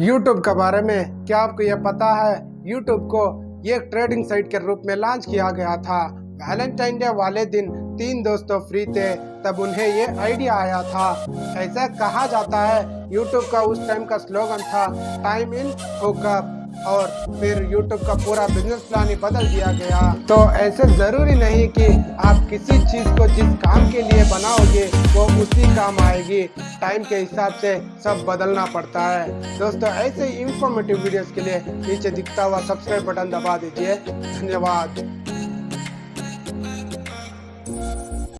YouTube के बारे में क्या आपको यह पता है? यूट्यूब को एक ट्रेडिंग साइट के रूप में लॉन्च किया गया था। वैलेंटाइन डे वाले दिन तीन दोस्तों फ्री थे, तब उन्हें ये आइडिया आया था। ऐसा कहा जाता है यूट्यूब का उस टाइम का स्लोगन था टाइम इन हुकअप और फिर यूट्यूब का पूरा बिज़नेस प्लान ही बदल दिया गया। तो ऐसे ज़रूरी नहीं कि आप किसी चीज़ को जिस काम के लिए बनाओगे, वो उसी काम आएगी। टाइम के हिसाब से सब बदलना पड़ता है। दोस्तों, ऐसे इंफॉर्मेटिव वीडियोस के लिए नीचे दिखता हुआ सब्सक्राइब बटन दबा दीजिए। धन्यवाद।